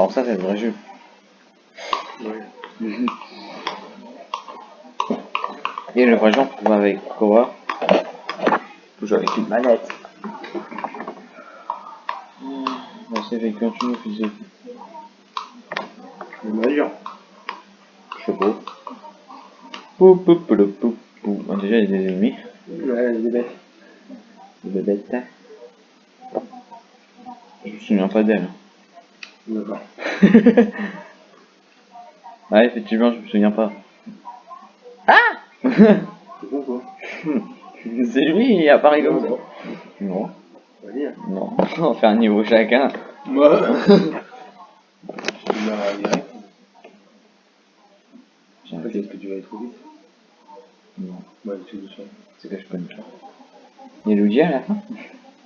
Non, ça c'est le vrai jeu. Ouais. Et le vrai jeu, on avec quoi? On joue avec une manette. Bah, c'est avec un tunnel physique. Le majeur. Je sais pas. Pou, pou, pou, pou, pou, pou. Ah, déjà, il y a des ennemis. Ouais, des bêtes. Des bêtes. Je me souviens pas d'elle. D'accord. Ouais, effectivement, je me souviens pas. C'est bon quoi C'est lui, il apparaît comme ça. Non, On va dire. non. On fait un niveau chacun. Direct. J'ai un Peut-être que tu vas aller trop vite. Non, Ouais, tout doucement. c'est que je connais pas. Il y a Luigi à la fin?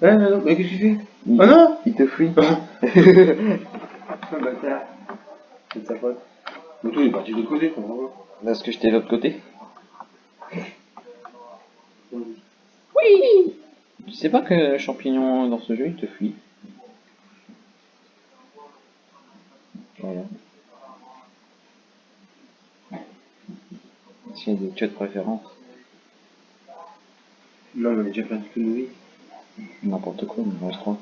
Ouais, mais qu'est-ce que tu fais? Il, Ah non Il te fuit. Ah, bâtard. C'est de sa faute. Mais toi, il est parti de l'autre côté, je comprends pas. Parce que j'étais de l'autre côté. Oui. Tu sais pas que le champignon dans ce jeu, il te fuit. Voilà. S'il y a des tueurs de préférence, Non, mais j'ai déjà perdu que de vie. n'importe quoi, mais je crois.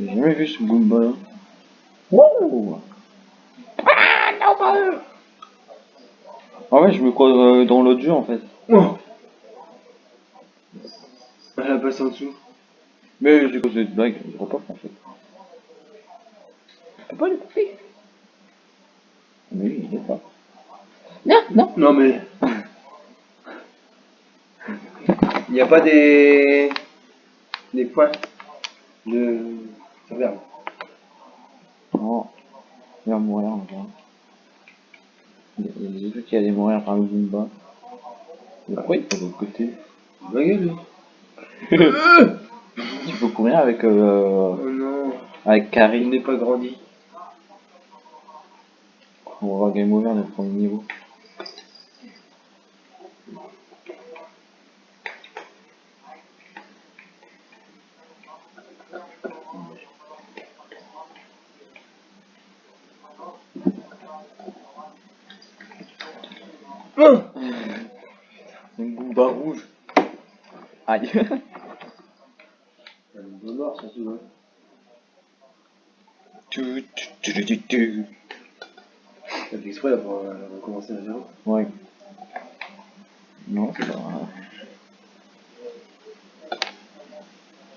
J'ai jamais vu ce Goomba là. Wow Ah non pas eux Ah ouais, je me crois euh, dans l'autre jeu en fait. Oh Elle a passé en dessous. Mais j'ai causé cette blague, je crois pas en fait. Je peux pas le couper. Mais lui, il est pas. Non, non. Non, mais. Il n'y a pas des. des points de. Regarde. Non. Il va mourir encore. J'ai vu qu'il allait mourir par le Goomba. Mais pourquoi il est de l'autre côté Ma gueule. Il faut courir avec, euh, Oh non. avec Il Carrie. n'est pas grandi. On va Game Over le premier niveau. Oh Un Goomba rouge. Aïe. Un bon mort, ça voit. Tu, tu, tu, tu, tu. T'as fait exprès pour euh, recommencer à zéro. Ouais. Non, c'est pas grave.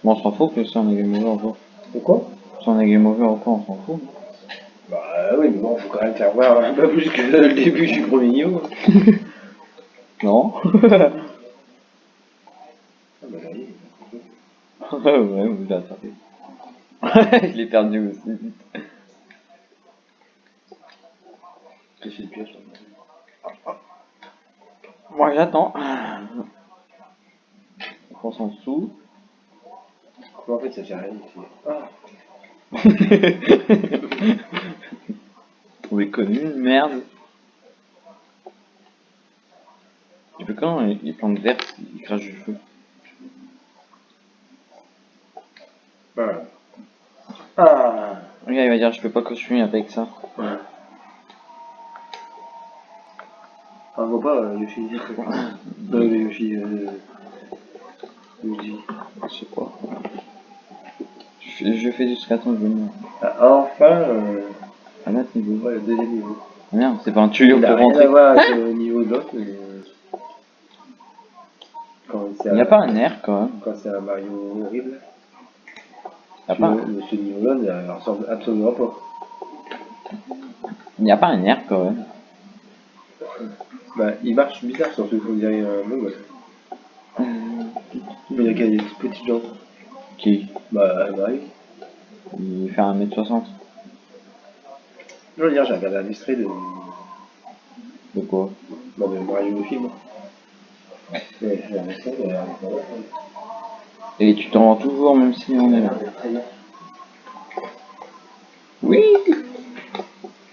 Bon, on s'en fout que si on a game over. Pourquoi Si on a game over pas, on s'en fout. Bah oui, mais bon, faut quand même faire voir un peu plus que le début du premier niveau. Non Ah bah. Ouais, vous l'avez attrapé. Je l'ai perdu aussi vite. Fait le piège là. Moi j'attends. On s'en dessous. Mais en fait, ça fait rien. c'est- Ah Est connu, merde. Tu peux quand il il plante vert, il crache du feu. Voilà. Ah Regarde, il va dire je peux pas continuer avec ça. Ouais. Ah, on voit pas euh, Yoshi. Euh, le Yoshi. Euh, Luigi. Je sais pas. Je fais, je fais jusqu'à temps que je meurs. Ah, enfin, euh, Niveau. ouais, le deuxième niveau. Ah merde, c'est pas un tuyau Il pour rentrer. niveau de l'autre, mais. Quand Il n'y a pas un air quand même. Quand c'est un Mario horrible, Il n'y a, pas- ce niveau-là ne ressemble absolument pas. il y a pas un air quand même. Bah, il marche bizarre, surtout qu'on dirait un mongol. Mais il y a y des petites jambes. Qui? Bah. Il fait 1m60. Non, hier j'ai regardé un extrait de. De quoi Bah, de Mario le film. Ouais, Et tu t'en rends toujours même si on est là. Oui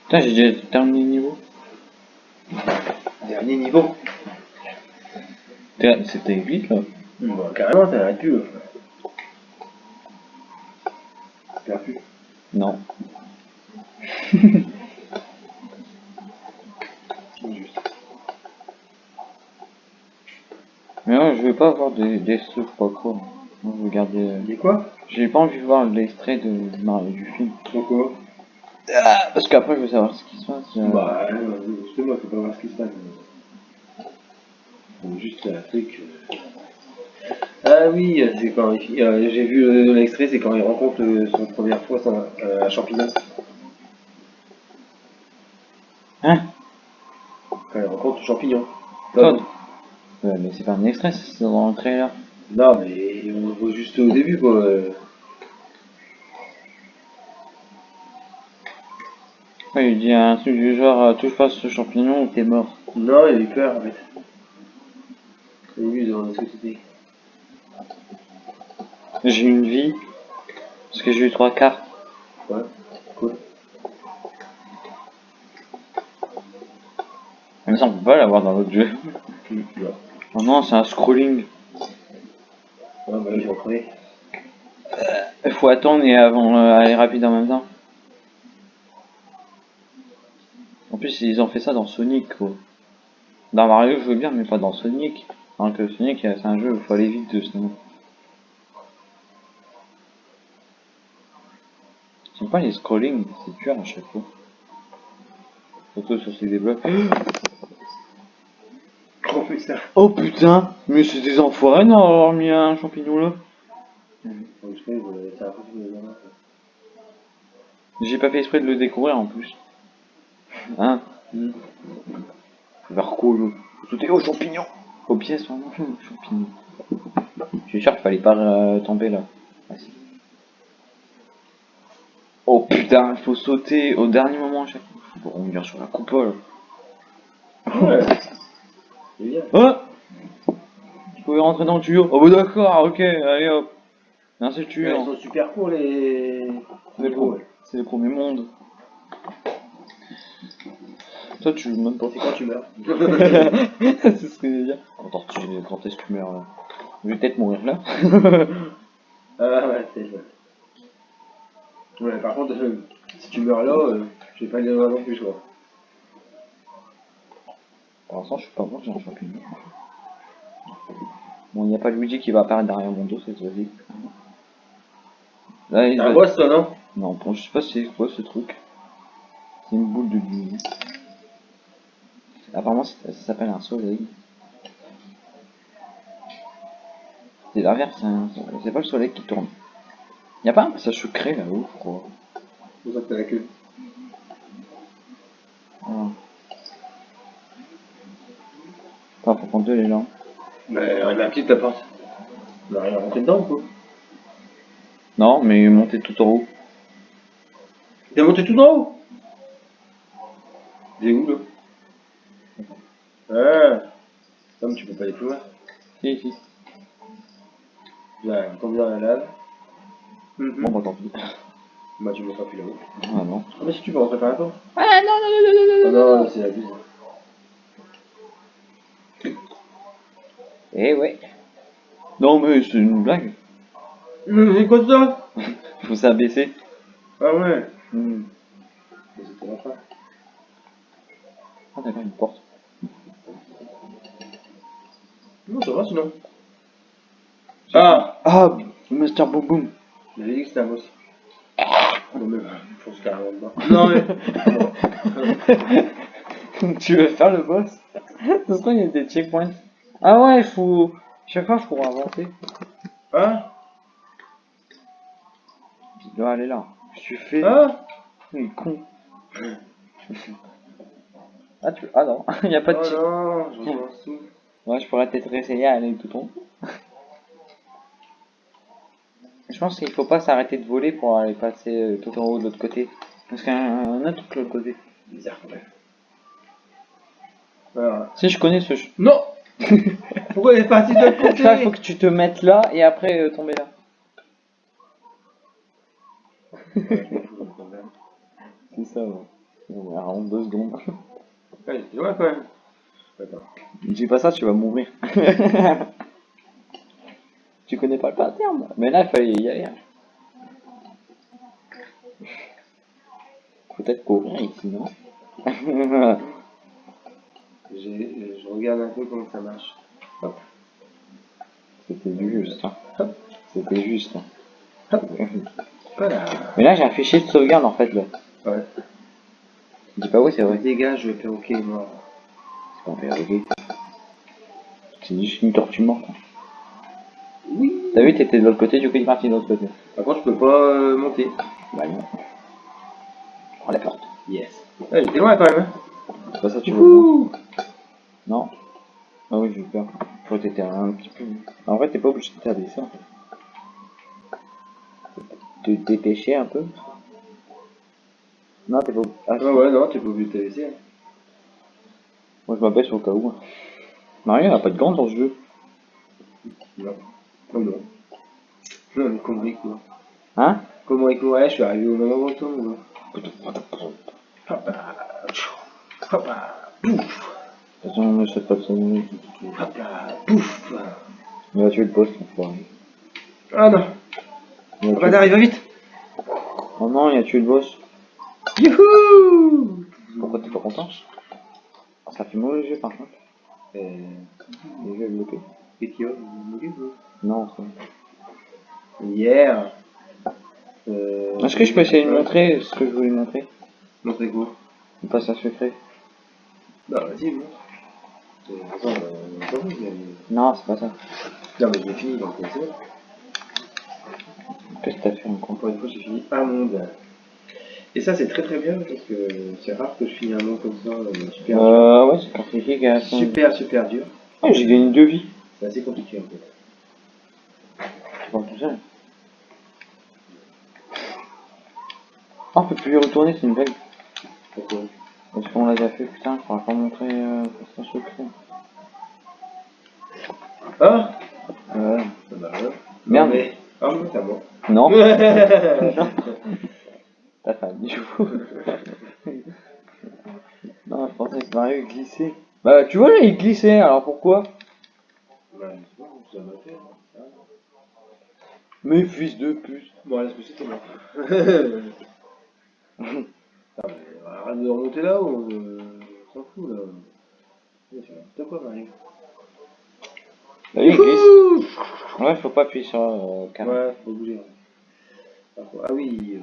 Putain, j'ai déjà terminé le niveau. Dernier niveau. C'était vite là. Bah, carrément, t'arrêtes plus. là. T'as plus. Non. Juste. Vais pas avoir des, des trucs pas quoi. Garder. euh, Dis quoi? J'ai pas envie de voir l'extrait de Mario du film. Pourquoi Ah, parce qu'après je veux savoir ce qui se passe. euh. Bah, euh, justement, faut pas voir ce qui se passe. Juste un truc. euh. Ah oui, c'est quand il- euh, j'ai vu euh, l'extrait, c'est quand il rencontre euh, son première fois son, euh, un champignon. Hein? Quand il rencontre le champignon. Todd. Ouais, mais c'est pas un extrait, c'est dans le trailer. Non, mais on le voit juste au début, quoi. Ouais, il dit un truc du genre euh, touche pas ce champignon ou t'es mort. Non, il a eu peur, en fait. Au début, dans la société. J'ai une vie. Parce que j'ai eu trois cartes. Ouais, cool. Mais ça on peut pas l'avoir dans l'autre jeu. Ouais, Oh non, c'est un scrolling. bah, j'ai repris. Il faut attendre et avant euh, aller rapide en même temps. En plus, ils ont fait ça dans Sonic, quoi. Dans Mario, je veux bien, mais pas dans Sonic. Alors que Sonic, euh, c'est un jeu où il faut aller vite de sinon. J'aime pas les scrolling, c'est dur à chaque fois. Surtout sur ces blocs. Oh putain. Oh putain Mais c'est des enfoirés d'avoir mis un champignon là. J'ai pas fait exprès de le découvrir en plus. Hein? Quoi là Faut sauter au champignon Aux pièces, vraiment, champignon. Je suis sûr qu'il fallait pas euh, tomber là. Ah, si. Oh putain, il faut sauter au dernier moment à chaque fois. Faut revenir sur la coupole. Ouais. Oh Tu pouvais rentrer dans le tuyau. Oh bah d'accord, ok, allez hop. Non, c'est le Ils tuyau. sont super courts les. C'est les, pro- c'est les premiers mondes. Toi, tu joues même pas. C'est quand tu meurs. c'est ce que je veux dire. Attends, tu, quand est-ce que tu meurs là? Je vais peut-être mourir là. Ah ouais, c'est ça. Ouais, par contre, euh, si tu meurs là, euh, je vais pas aller là non plus, quoi. Pour l'instant, je suis pas mort, j'ai un champignon. Bon, il n'y a pas Luigi qui va apparaître derrière mon dos cette fois-ci. Là, il un va- boss, toi, non? Non, bon, je sais pas c'est quoi ce truc. C'est une boule de Luigi. Apparemment, ça s'appelle un soleil. C'est l'inverse, c'est un- pas le soleil qui tourne. Y a pas un passage secret là-haut, je crois. Ça que t'as la queue. Attends, faut prendre deux les gens. Mais on a petite ta porte. On a rien rentré dedans ou quoi? Non, mais monter tout en haut. T'es monté tout en haut? T'es où là? Ah Comme tu peux pas aller plus loin. Si, si. Là, tombe dans la lave. Bon, bah tant pis. Bah, tu monteras plus là-haut. Ah non. Ah, mais si tu peux rentrer par là-bas. Ah non, non, non, non, Ah non, là, c'est la bise. Eh ouais. Non, mais c'est une blague. Mais c'est quoi ça? Faut s'abaisser. Ah ouais Hmm. Mais c'était la fin. Ah d'accord, une porte. Non, ça va sinon. Ah Ah, Master Boom Boom. J'avais dit que c'était un boss. Non, mais je pense carrément dedans. Non, mais. tu veux faire le boss? Ce serait il y a des checkpoints. Ah ouais, il faut... Chaque fois, je pourrais avancer. Hein? Il doit aller là. Je suis fait. Hein? Il est con. ah, tu... ah non, il n'y a pas de Oh non. Ouais, je pourrais peut-être réessayer à aller tout en haut. Je pense qu'il faut pas s'arrêter de voler pour aller passer euh, tout en haut de l'autre côté. Parce qu'il y a un autre truc de l'autre côté. Bizarre quand même. Voilà. Si je connais ce... Non Pourquoi elle est partie de l'autre côté Ça, faut que tu te mettes là et après euh, tomber là. C'est ça, ouais. On est à rendre deux secondes. Ouais, c'est loin quand même. Dis pas ça, tu vas mourir. tu connais pas le pattern. Mais là, il fallait y aller. hein. Peut-être courir ici, non? Je regarde un peu comment ça marche. C'était juste. hein. C'était juste. hein. Hop. Voilà. Mais là, j'ai un fichier de sauvegarde en fait. Là. Ouais. Dis pas oui, c'est vrai. Dégage, le perroquet est mort. C'est pas un perroquet. C'est juste une tortue morte. Oui. T'as vu, t'étais de l'autre côté, du coup, il est parti de l'autre côté. Par contre, je peux pas euh, monter. Bah non. Prends la porte. Yes. Ouais, j'étais loin quand même. hein. C'est pas ça que tu veux. Non Ah oui, j'ai eu peur. Je que t'étais un petit peu... En vrai, t'es pas obligé de regarder ça. Te dépêcher un peu Non, t'es pas obligé. Ah, ouais, non, t'es pas obligé de te laisser. hein. Moi, je m'abaisse au cas où. hein. Mario n'a pas de gants dans ce jeu. Non. Non, non. Court Hein? Comment il court Ouais, je suis arrivé au même moment que toi, moi. De toute façon, on ne sait pas de son Hop là. Pouf. Il va tuer le poste, enfoiré. Ah non. Il va Bah, tuer- arrive vite. Oh non, il a tué le boss. Youhou Pourquoi t'es pas content? Ça fait mauvais jeu par contre. Euh, Les jeux bloqués. qu'est-ce qu'il y a Vous? Voulez, vous Non, ça. Hier. Euh, Est-ce que je peux essayer de montrer ce que je voulais montrer? Montrer quoi? Le passage secret Bah, vas-y, montre. Euh, attends, euh, Non, c'est pas ça. Non, mais j'ai fini, donc c'est. Qu'est-ce que t'as fait encore Encore une fois, j'ai fini un monde. Et ça, c'est très très bien parce que c'est rare que je finis un monde comme ça, euh, super dur. Euh, ouais, c'est compliqué, gars. Super, super dur. J'ai gagné deux vies. C'est assez compliqué en fait. Je parle tout seul. Oh, on peut plus y retourner, c'est une blague. Pourquoi? Parce qu'on l'a déjà fait, putain, je pourrais pas montrer euh, passage secret. Ah bah ouais. Merde. Mais... Ah, mais c'est à moi. non, t'as fait un bijou. non, je pensais que Mario glissait. Bah, tu vois, là, il glissait, alors pourquoi? C'est bon, ça m'a fait. hein. Mais fils de pute. Bon, bon. Ah, mais arrête de remonter là-haut, euh, on s'en fout là. Ouais, n'importe quoi, Mario. Bah, il glisse. Ouais, faut pas appuyer sur euh, carré. Ouais, faut bouger. Ah ah oui. euh,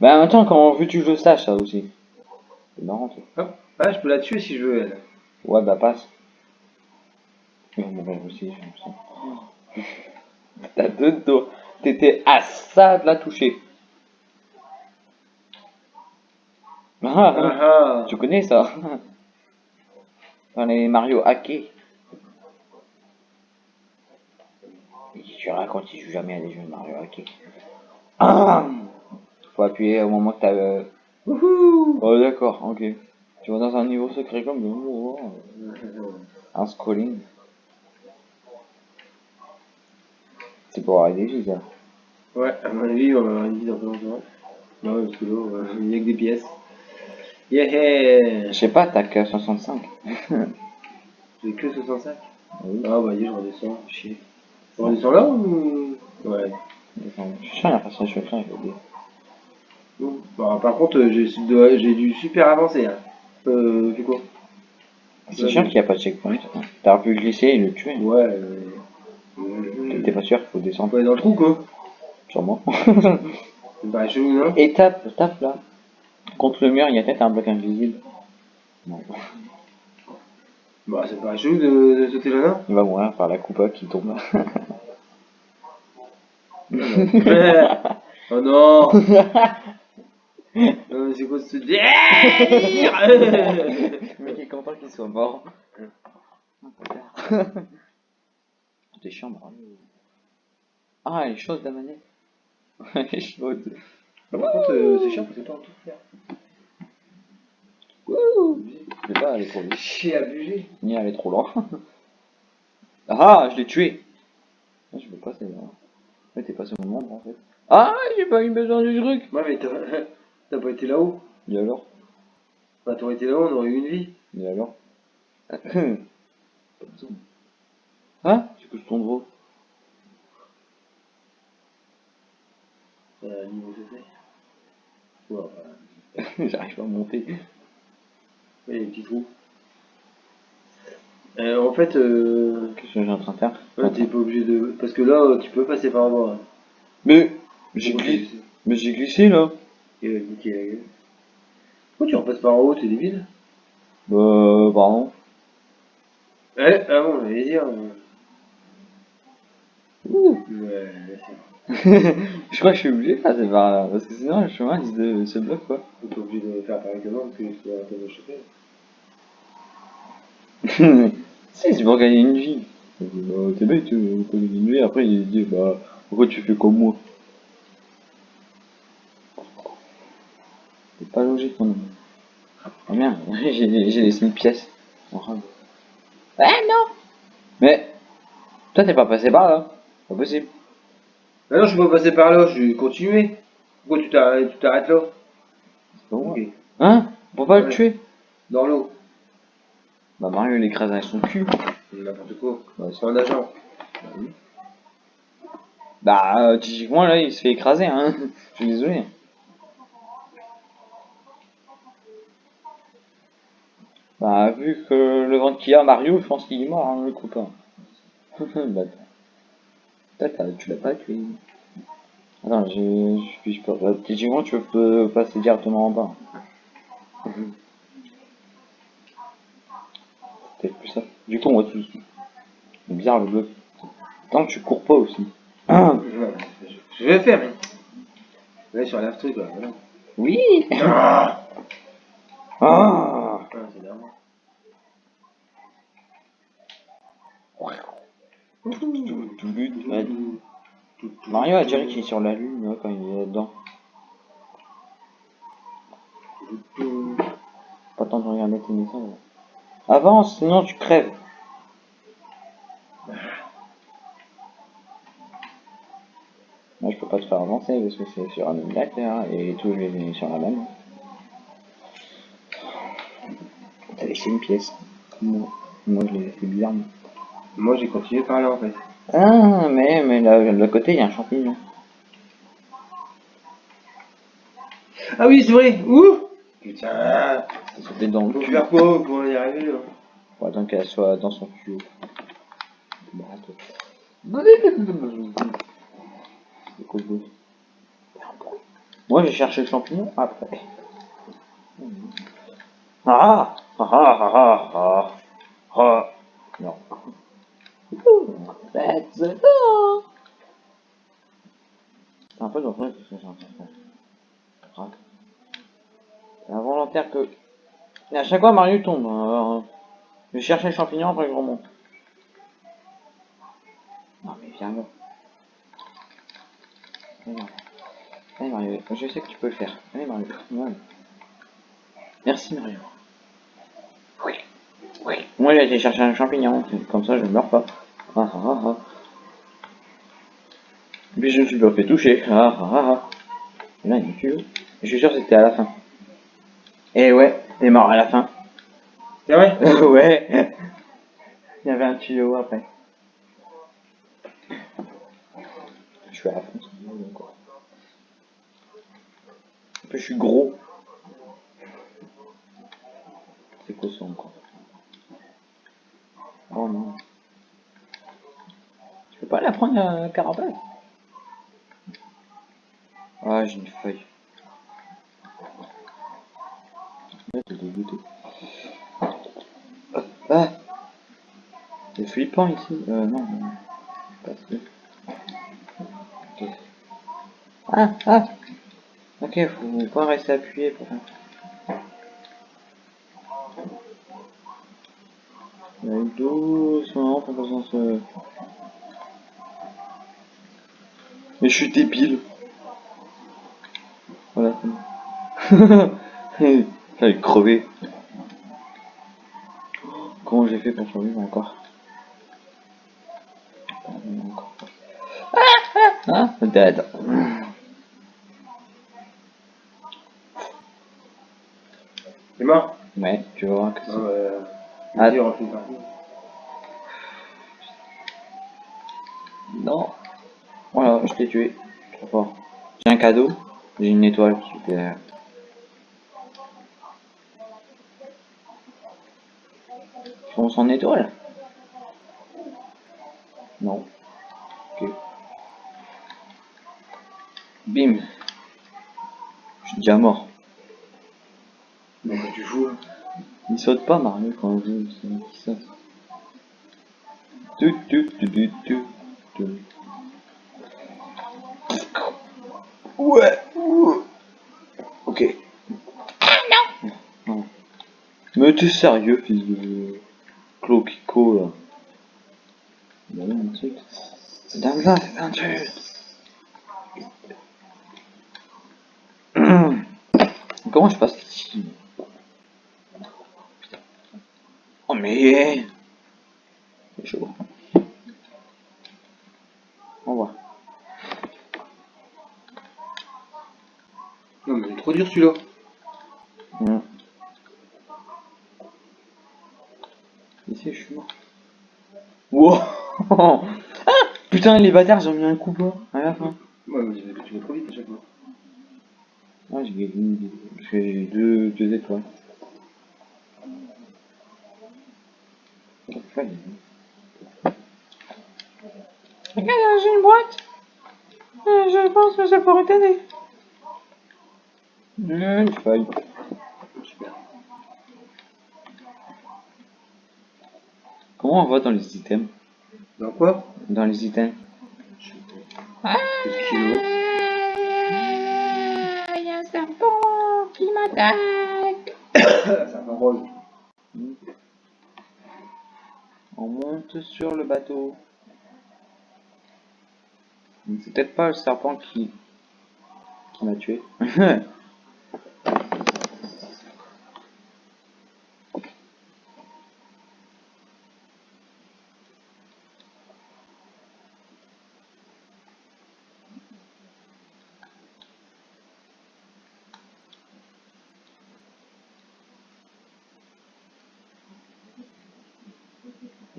Bah, en même temps, quand vu tu joues stage, ça aussi. C'est marrant, toi. Hop. Ah, je peux la tuer si je veux, elle. Ouais, bah, passe. Il va mourir aussi, l'impression. T'as deux doigts. T'étais à ça de la toucher. Ah, ah, Ah ah. tu connais ça Dans les Mario hackés. Tu racontes, il joue jamais à des jeux de Mario hackés. Ah Faut appuyer au moment que t'as... euh, Wouhou Oh d'accord, ok. Tu vas dans un niveau secret comme... oh, oh. Un scrolling. C'est pour avoir des vies, ça. Ouais, à mon avis, on va avoir une vie dans longtemps. Non, parce que là, euh, il n'y a que des pièces. Yeah Je sais pas, t'as que 65. J'ai que 65. Oui. Ah, bah, dis, je redescends. Chier. Je redescends là ou? Ouais. Je suis sûr, il a passage secret avec des... Bon. Bah, par contre, euh, j'ai dois- j'ai dû super avancer. Hein. Euh, fais quoi? C'est sûr qu'il n'y a pas de checkpoint. T'aurais pu glisser et le tuer. Ouais, euh. euh, T'es pas sûr qu'il faut descendre aller dans le trou, quoi. Sûrement. C'est pas chelou, non et tape, tape là. Contre le mur, il y a peut-être un bloc invisible. Non. Bah, c'est pas chelou de, de sauter là, Il va mourir par la coupa qui tombe. Oh non Euh, C'est quoi ce délire Le mec est content qu'il soit mort. T'es chiant. Ah, elle est chaude la manette. elle est chaude. Par contre, euh, c'est chiant parce que t'as tout faire. Wouh Je sais pas, est trop vite. Chier abusé. Ni elle est trop loin. ah, je l'ai tué. Ah, je veux pas celle-là. Ouais, t'es passé au moment en fait. Ah, j'ai pas eu besoin du truc. Ouais, mais t'as pas été là-haut. Et alors? Bah, t'aurais été là-haut, on aurait eu une vie. Et alors? Pas besoin. Hein? C'est que je tombe gros. Euh, niveau J'arrive pas à monter. A des petits trous. Euh, en fait, euh, Qu'est-ce que j'ai en train de faire ouais, t'es pas obligé de. Parce que là, tu peux passer par en bas. hein. Mais j'ai glissé. Mais j'ai glissé là. Niquer la gueule. Pourquoi tu repasses par en haut, t'es débile Bah, pardon. Ouais, ah bon, j'allais dire. euh, Ouh. Ouais, je crois que je suis obligé de passer par là. Parce que sinon le chemin il se, bloque quoi. T'es obligé de faire parce que tu vas te choper. si, c'est pour gagner une vie. Bah, t'es bête, tu peux gagner une vie. Après il dit, bah, pourquoi tu fais comme moi? C'est pas logique mon ami. Oh merde, j'ai laissé une pièce. Enfin. Ah non Mais, toi t'es pas passé par là. Pas possible. Ah non, je suis pas passé par là, je vais continuer. Pourquoi tu t'arrêtes tu t'arrêtes là? C'est pas moi. Ok. Hein? Pour pas le tuer? Dans l'eau. Bah Mario il écrase avec son cul. N'importe quoi. Bah, C'est un agent. Bah, euh, typiquement, là, il se fait écraser, hein. Je suis désolé. Bah, vu que le ventre qu'il a, Mario, je pense qu'il est mort, hein, le copain. bah, tu l'as pas tué. Attends, j'ai, je, je peux, bah, typiquement, tu peux passer directement en bas. Peut-être plus ça. Du coup, on va tous. C'est bizarre le bloc. Tant que tu cours pas aussi. Ah, je- Je vais faire, mais. Là, sur la truc, là. Voilà. oui Ah, Ah Ah, c'est. Mario a dirait qu'il est sur la lune quand il est là-dedans. Pas temps de regarder tes messages. Avance, sinon tu crèves. Moi je peux pas te faire avancer parce que c'est sur un émulateur et tout est sur la même. T'as laissé une pièce. Moi, je l'ai fait bizarrement. Moi, j'ai continué par là, en fait. Ah, mais, mais là, de l'autre côté, il y a un champignon. Ah oui, c'est vrai Ouh Putain Ça sautait dans le cul. faire quoi pour y arriver, là Faut attendre qu'elle soit dans son tuyau. Bah, Moi, j'ai cherché le champignon après. Ah Ah ah ah ah ah Non. Go C'est un peu dangereux ce que j'ai en train. Ah. Que... Et à chaque fois, Mario tombe. hein. Je vais chercher le champignon, après je remonte. Non mais viens là. Allez Mario. Je sais que tu peux le faire. Allez Mario. Merci Mario. Oui. Oui. Moi j'ai été chercher un champignon, comme ça je ne meurs pas. Ah ah ah ah. Et puis je me suis pas fait toucher. Ah ah ah ah. Et là il me tue. Je suis sûr que c'était à la fin. Et ouais, t'es mort à la fin. C'est vrai ouais. Il y avait un tuyau après. Je suis à la fin. En plus, je suis gros. C'est quoi ça encore Oh non. Tu peux pas la prendre la carapace Ah, j'ai une feuille. T'es dégoûté. Ah C'est flippant ici. Euh, non. Pas. Ah, ah Ok, faut pas rester appuyé pour ça. Allez, doucement, s'en se... Mais je suis débile. Voilà. J'allais crever. Comment j'ai fait pour survivre encore Ah, dead. C'est mort? Ouais, tu vas voir que c'est... Ah. vas-y, Je t'ai tué. Trop fort. J'ai un cadeau. J'ai une étoile. Super. On s'en étoile? Non. Ok. Bim. Je suis déjà mort. Donc tu joues. hein. Il saute pas Mario quand on joue, c'est qui saute. Tu, tu, tu, tu, tu, tu. Ouais. Ok. Non. Mais t'es sérieux, fils de Cloquico là. Bah non, un truc. C'est dingue c'est un truc. Comment je passe ici Oh mais C'est chaud. Au revoir. Non, mais il est trop dur celui-là. Mm. Ici je suis mort. Wow ah Putain les bâtards ils ont mis un coup pas à la fin. Ouais, mais tu vas trop vite à chaque fois. Ah j'ai gagné parce que j'ai deux, deux étoiles. Regarde, j'ai une boîte. Je pense que ça pourrait t'aider. Une feuille. Super. Comment on voit dans les items Dans quoi? Dans les items. Qu'est-ce qu'il a Il y a un serpent qui m'attaque. Va rose. On monte sur le bateau. C'est peut-être pas le serpent qui, qui m'a tué.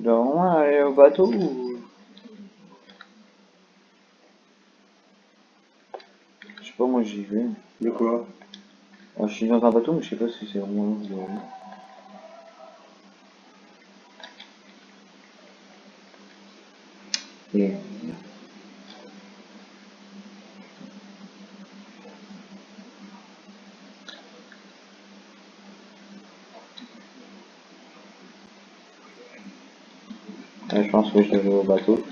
Je dois vraiment aller au bateau ou... Je sais pas, moi j'y vais. De quoi? Ah, je suis dans un bateau, mais je sais pas si c'est vraiment là pense que je aller au bateau.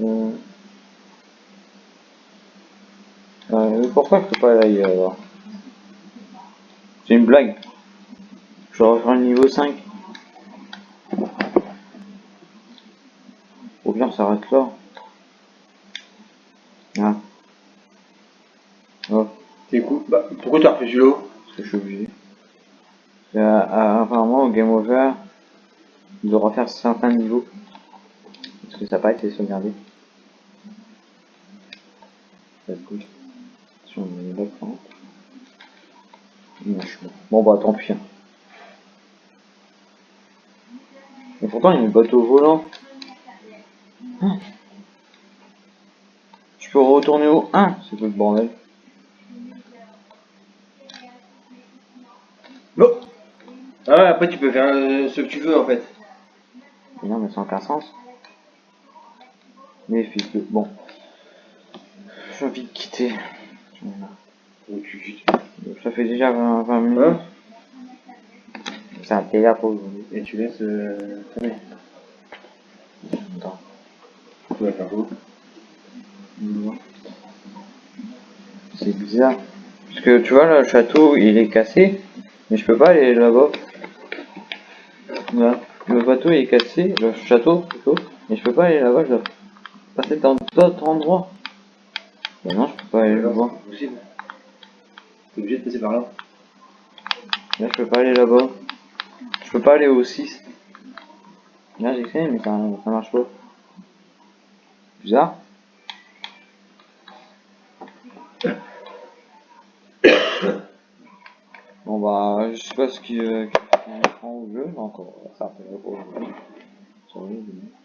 Euh... Pourquoi je peux pas aller ailleurs alors C'est une blague. Je refaire le niveau 5. Ou bien ça arrête là. Ah. Oh, C'est cool. Bah, pourquoi t'as refait celui-là parce que je suis obligé. Et, euh, euh, apparemment au game over, il doit refaire certains niveaux. Parce que ça n'a pas été sauvegardé. Si on. Bon bah tant pis. hein. Mais pourtant il y a un bateau volant. Ah. Je peux retourner au 1, c'est quoi le bordel Non Après tu peux faire euh, ce que tu veux en fait. Mais non mais ça n'a aucun sens. Mais fils de... Bon. J'ai envie de quitter. Tu- Ça fait déjà 20, 20 minutes. Hein C'est un déjà pour aujourd'hui. Et tu laisses euh, tourner. Attends. Tu vas faire quoi C'est bizarre. Parce que tu vois, le château, il est cassé. Mais je peux pas aller là-bas. Le bateau est cassé, le château plutôt, mais je peux pas aller là-bas, je dois passer dans d'autres endroits. Bah non, je peux pas aller là-bas. possible. T'es obligé de passer par là. Là, je peux pas aller là-bas. Je peux pas aller au 6. Là, j'ai essayé, mais ça, ça marche pas. Bizarre. Bon bah, je sais pas ce qui euh, qui prend au jeu, aujourd'hui. Sur le jeu.